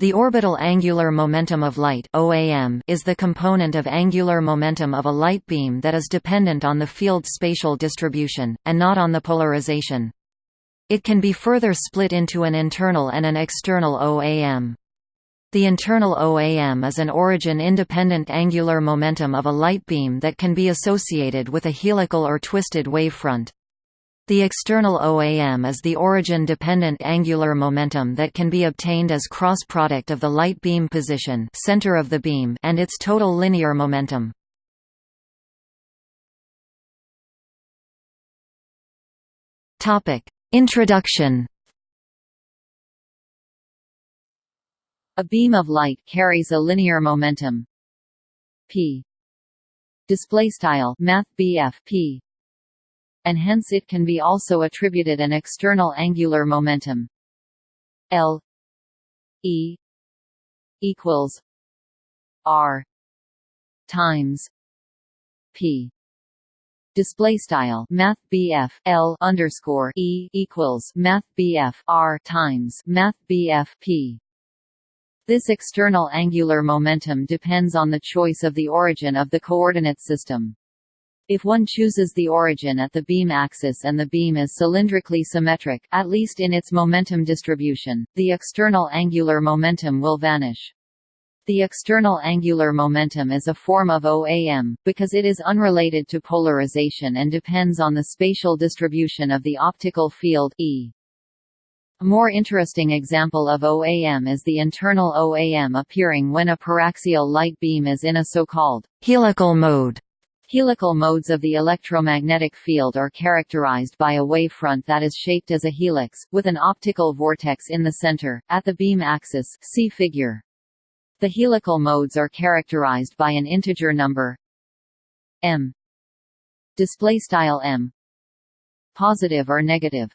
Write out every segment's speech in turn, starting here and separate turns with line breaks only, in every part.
The orbital angular momentum of light OAM is the component of angular momentum of a light beam that is dependent on the field's spatial distribution, and not on the polarization. It can be further split into an internal and an external OAM. The internal OAM is an origin-independent angular momentum of a light beam that can be associated with a helical or twisted wavefront. The external OAM is the origin-dependent angular momentum that can be obtained as cross-product of the light beam position center of the beam and its total linear momentum. Introduction.
A beam of light carries a linear momentum. P. Display style math p and hence it can be also attributed an external angular momentum. L E equals R times P. Display style math BF L underscore E equals math BF R times math BF P. This external angular momentum depends on the choice of the origin of the coordinate system. If one chooses the origin at the beam axis and the beam is cylindrically symmetric at least in its momentum distribution, the external angular momentum will vanish. The external angular momentum is a form of OAM, because it is unrelated to polarization and depends on the spatial distribution of the optical field E. A more interesting example of OAM is the internal OAM appearing when a paraxial light beam is in a so-called
helical mode.
Helical modes of the electromagnetic field are characterized by a wavefront that is shaped as a helix, with an optical vortex in the center, at the beam axis see figure. The helical modes are characterized by an integer number m. M. Positive or negative.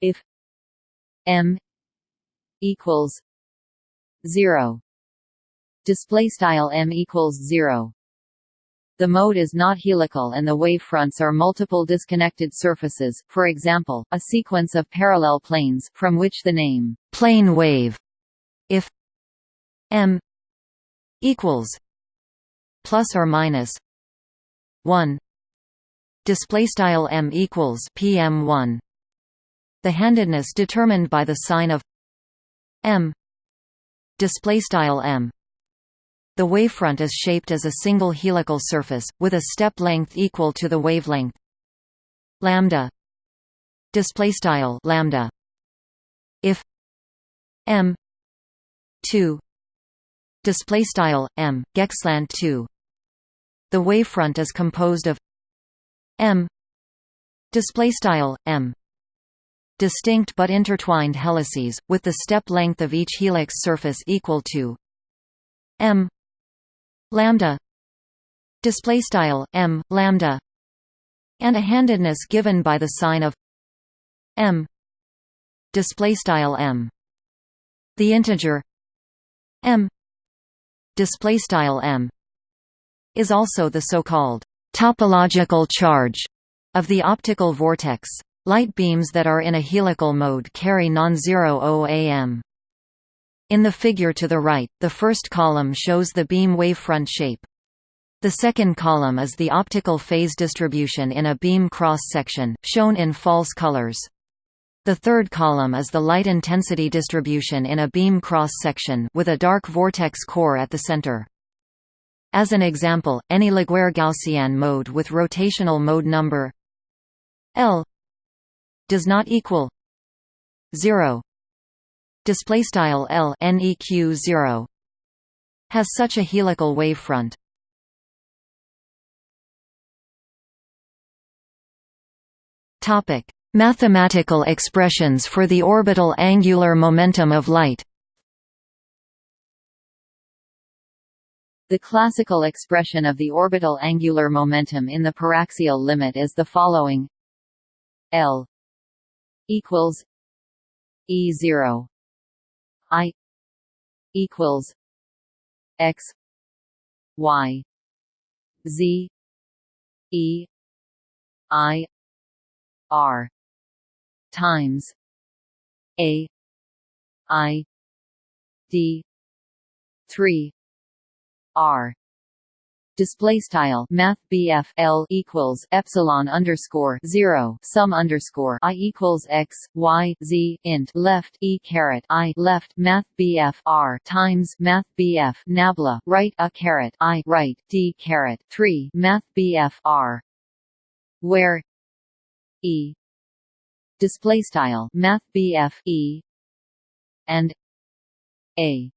If m equals 0 display style m equals 0 the mode is not helical and the wavefronts are multiple disconnected surfaces, for example, a sequence of parallel planes from which the name
plane wave if m equals plus or minus 1 display style m equals pm1 the handedness determined by the sign of m display style m the wavefront is shaped as a single helical surface, with a step length equal to the wavelength lambda displaystyle lambda. If m 2 displaystyle m geqslant 2 the wavefront is composed of m displaystyle m distinct but intertwined helices with the step length of each helix surface equal to m lambda display style m lambda and a handedness given by the sign of m display style m. The integer m display style m is also the so-called topological charge of the optical vortex. Light beams that are in a helical mode carry non-zero OAM in the figure to the right, the first column shows the beam wavefront shape. The second column is the optical phase distribution in a beam cross-section, shown in false colors. The third column is the light intensity distribution in a beam cross-section with a dark vortex core at the center. As an example, any Laguerre-Gaussian mode with rotational mode number L does not equal 0 display style L neq 0 has such a helical wavefront. Topic: Mathematical expressions for the orbital angular momentum of light.
The classical expression of the orbital angular momentum in the paraxial limit is the following L equals E0 I equals X Y Z E I R times A I d 3 r display style math BF L equals epsilon underscore 0 sum underscore I equals X Y Z int left E caret I left math BF R times math BF nabla right A caret I right D caret 3 math BF R where E display style math BF E and A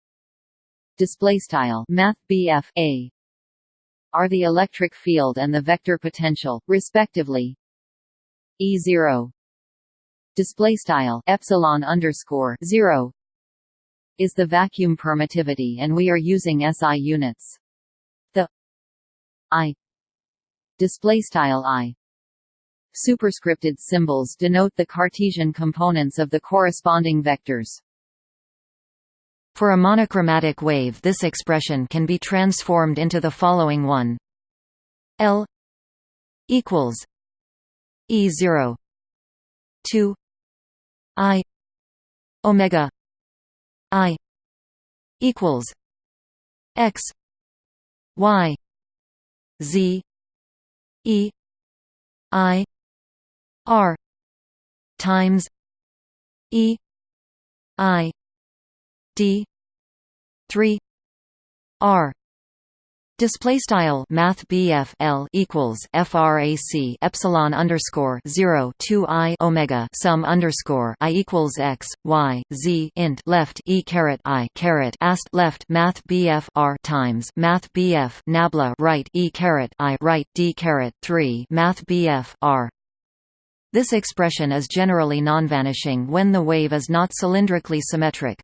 display style math BF A are the electric field and the vector potential, respectively. E0 display style epsilon underscore 0 is the vacuum permittivity and we are using SI units. The I display style I superscripted symbols denote the Cartesian components of the corresponding vectors.
For a monochromatic wave this expression can be transformed into the following one. L equals E zero two I Omega I equals X Y Z E I R times E I d 3 r Display style Math L equals FRAC Epsilon underscore zero two I Omega sum underscore I equals X Y Z int left E caret I caret ast left Math BF R times Math BF Nabla right E caret I right D caret three Math BF R This expression is generally non-vanishing when the wave is not cylindrically symmetric.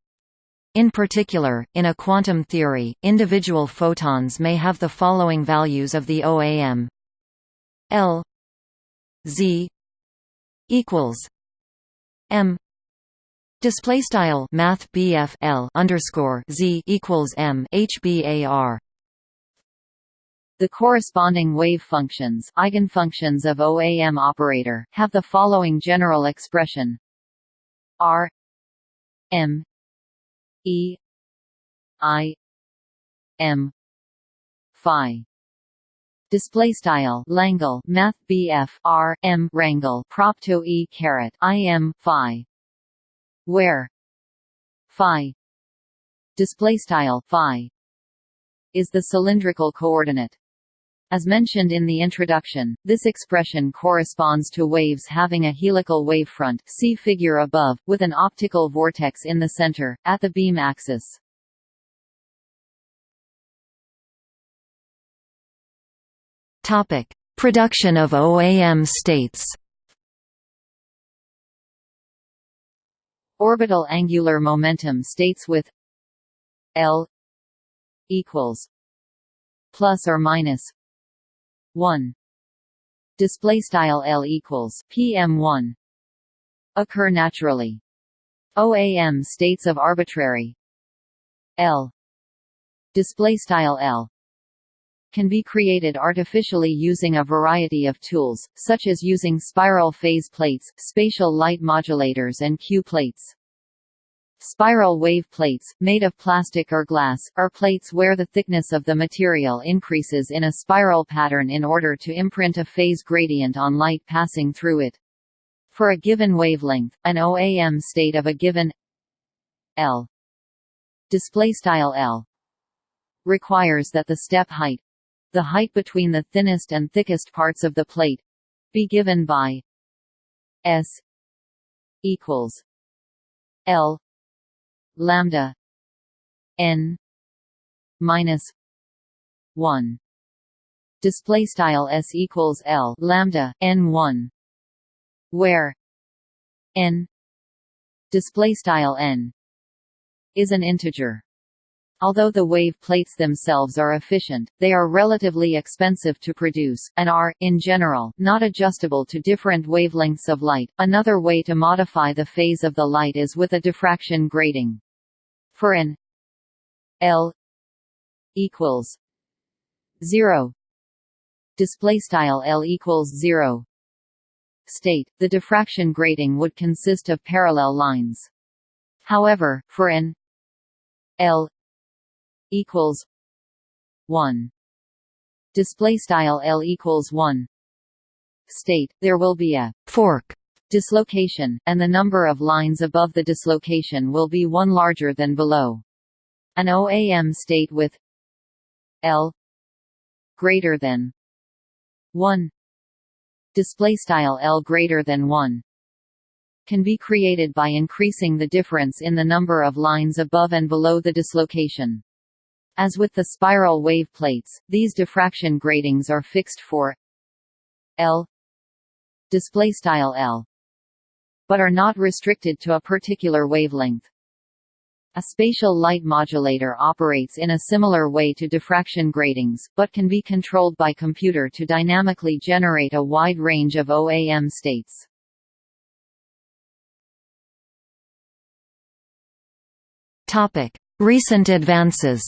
In particular, in a quantum theory, individual photons may have the following values of the OAM L Z equals M. Display style math L underscore Z equals M HBAR
the corresponding wave functions eigenfunctions of OAM operator have the following general expression. R M E I M Phi. Display style Langle Math BF R M Rangle propto E caret I M Phi. Where? Phi. Display style Phi. Is the cylindrical coordinate as mentioned in the introduction, this expression corresponds to waves having a helical wavefront see figure above, with an optical vortex in the center, at the beam axis.
Production of OAM states
Orbital angular momentum states with L equals plus or minus 1 display style L equals PM1 occur naturally. OAM states of arbitrary. L. Display style L. Can be created artificially using a variety of tools, such as using spiral phase plates, spatial light modulators and Q plates. Spiral wave plates, made of plastic or glass, are plates where the thickness of the material increases in a spiral pattern in order to imprint a phase gradient on light passing through it. For a given wavelength, an OAM state of a given L L requires that the step height the height between the thinnest and thickest parts of the plate be given by S equals L lambda n minus 1 display style s equals l lambda n 1 where n display style n is an integer. Although the wave plates themselves are efficient, they are relatively expensive to produce, and are, in general, not adjustable to different wavelengths of light. Another way to modify the phase of the light is with a diffraction grating for an L equals zero. Display style L equals zero. State, the diffraction grating would consist of parallel lines. However, for an L equals one. Display style L equals one. State there will be a
fork
dislocation, and the number of lines above the dislocation will be one larger than below. An OAM state with L greater than 1 display style L greater than 1 can be created by increasing the difference in the number of lines above and below the dislocation. As with the spiral wave plates, these diffraction gratings are fixed for L display style L but are not restricted to a particular wavelength. A spatial light modulator operates in a similar way to diffraction gratings, but can be controlled by computer to dynamically generate a wide range of OAM states.
Recent advances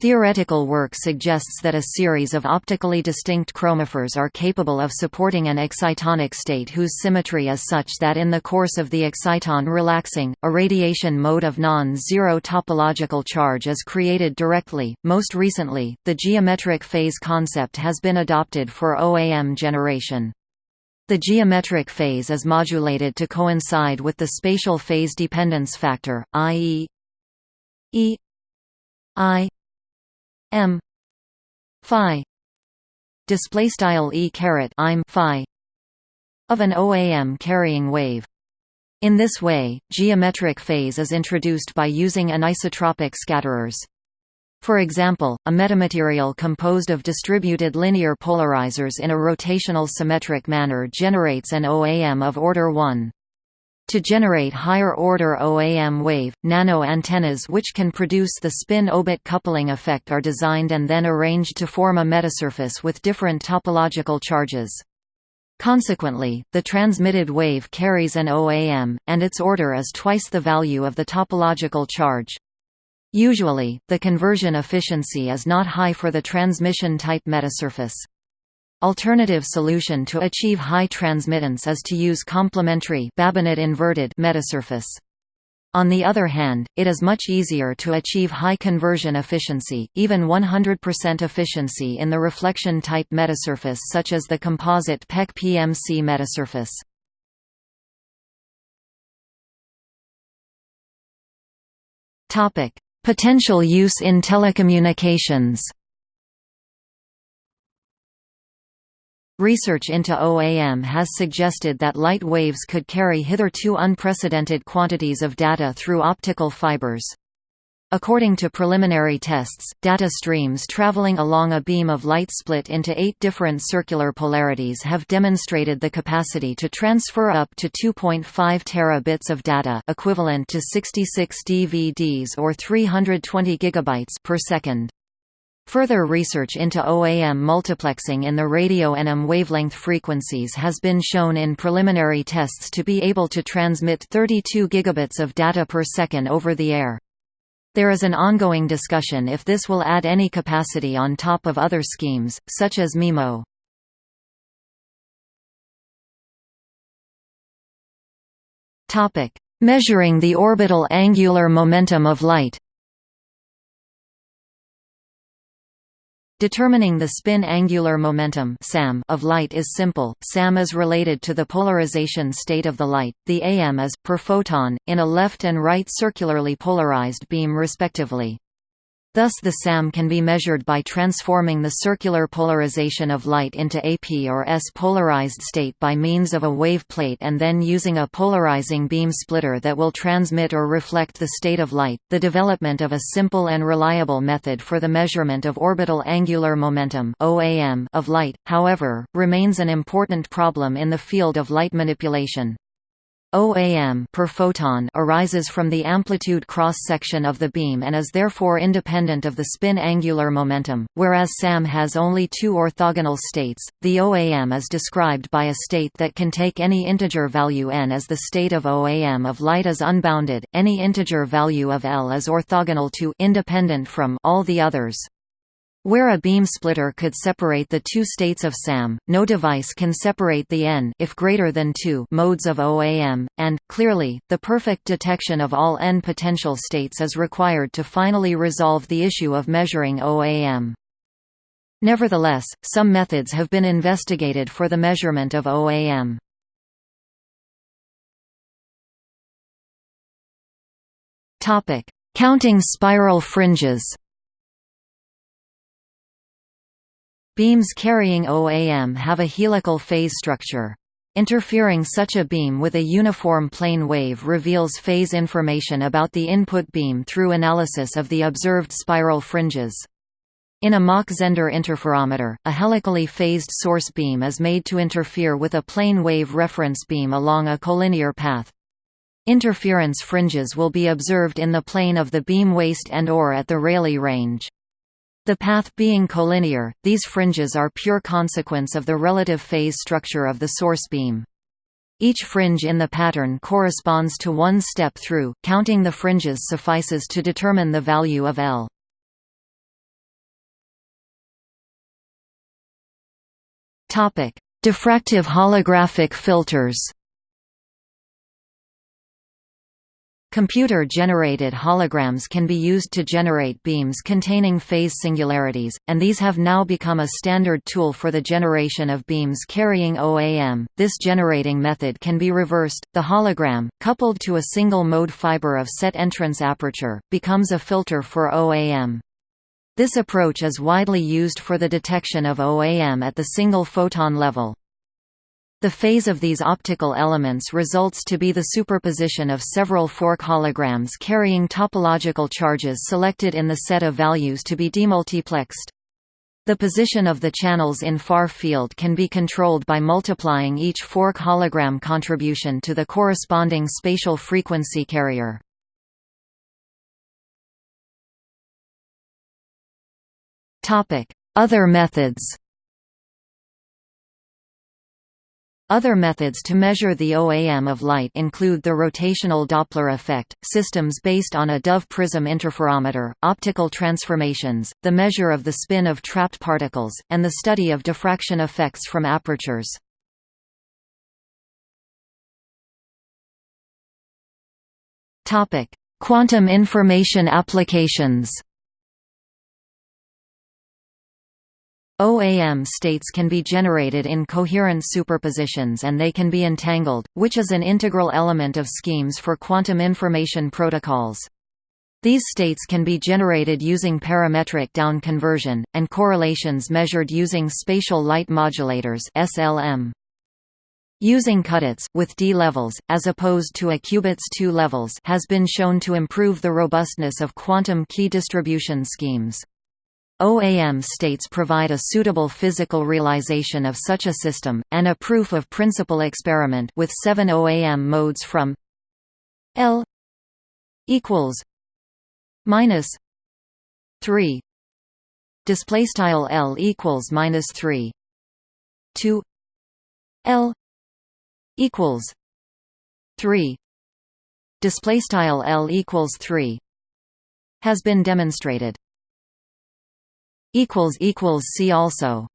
Theoretical work suggests that a series of optically distinct chromophores are capable of supporting an excitonic state whose symmetry is such that in the course of the exciton relaxing, a radiation mode of non-zero topological charge is created directly. Most recently, the geometric phase concept has been adopted for OAM generation. The geometric phase is modulated to coincide with the spatial phase dependence factor, i.e. e i m phi display style e caret im phi of an OAM carrying wave. In this way, geometric phase is introduced by using anisotropic scatterers. For example, a metamaterial composed of distributed linear polarizers in a rotational symmetric manner generates an OAM of order 1. To generate higher-order OAM wave, nano-antennas which can produce the spin-orbit coupling effect are designed and then arranged to form a metasurface with different topological charges. Consequently, the transmitted wave carries an OAM, and its order is twice the value of the topological charge. Usually, the conversion efficiency is not high for the transmission-type metasurface. Alternative solution to achieve high transmittance is to use complementary Babinet inverted metasurface. On the other hand, it is much easier to achieve high conversion efficiency, even 100% efficiency in the reflection-type metasurface such as the composite PEC PMC metasurface. Potential use in telecommunications Research into OAM has suggested that light waves could carry hitherto unprecedented quantities of data through optical fibers. According to preliminary tests, data streams traveling along a beam of light split into eight different circular polarities have demonstrated the capacity to transfer up to 2.5 terabits of data equivalent to 66 DVDs or 320 gigabytes per second. Further research into OAM multiplexing in the radio NM wavelength frequencies has been shown in preliminary tests to be able to transmit 32 gigabits of data per second over the air. There is an ongoing discussion if this will add any capacity on top of other schemes, such as MIMO. Measuring the orbital angular momentum of light Determining the spin angular momentum SAM of light is simple. SAM is related to the polarization state of the light. The AM is per photon in a left and right circularly polarized beam respectively. Thus the SAM can be measured by transforming the circular polarization of light into AP or S polarized state by means of a wave plate and then using a polarizing beam splitter that will transmit or reflect the state of light. The development of a simple and reliable method for the measurement of orbital angular momentum (OAM) of light, however, remains an important problem in the field of light manipulation. OAM per photon arises from the amplitude cross-section of the beam and is therefore independent of the spin angular momentum, whereas SAM has only two orthogonal states. The OAM is described by a state that can take any integer value n as the state of OAM of light is unbounded, any integer value of L is orthogonal to independent from all the others. Where a beam splitter could separate the two states of SAM, no device can separate the n if greater than 2 modes of OAM, and, clearly, the perfect detection of all n potential states is required to finally resolve the issue of measuring OAM. Nevertheless, some methods have been investigated for the measurement of OAM. Counting spiral fringes Beams carrying OAM have a helical phase structure. Interfering such a beam with a uniform plane wave reveals phase information about the input beam through analysis of the observed spiral fringes. In a Mach-Zehnder interferometer, a helically phased source beam is made to interfere with a plane wave reference beam along a collinear path. Interference fringes will be observed in the plane of the beam waist and or at the Rayleigh range. The path being collinear, these fringes are pure consequence of the relative phase structure of the source beam. Each fringe in the pattern corresponds to one step through, counting the fringes suffices to determine the value of L. Diffractive holographic filters Computer-generated holograms can be used to generate beams containing phase singularities, and these have now become a standard tool for the generation of beams carrying OAM. This generating method can be reversed. The hologram, coupled to a single mode fiber of set entrance aperture, becomes a filter for OAM. This approach is widely used for the detection of OAM at the single photon level. The phase of these optical elements results to be the superposition of several fork holograms carrying topological charges selected in the set of values to be demultiplexed. The position of the channels in far field can be controlled by multiplying each fork hologram contribution to the corresponding spatial frequency carrier. Other methods Other methods to measure the OAM of light include the rotational Doppler effect, systems based on a Dove prism interferometer, optical transformations, the measure of the spin of trapped particles, and the study of diffraction effects from apertures. Quantum information applications OAM states can be generated in coherent superpositions and they can be entangled, which is an integral element of schemes for quantum information protocols. These states can be generated using parametric down conversion, and correlations measured using spatial light modulators SLM. Using qudits with d levels, as opposed to a qubits 2 levels has been shown to improve the robustness of quantum key distribution schemes. OAM states provide a suitable physical realization of such a system, and a proof of principle experiment with seven OAM modes from L equals minus three. Display style L equals minus three. To L equals three. Display style L equals three has been demonstrated see also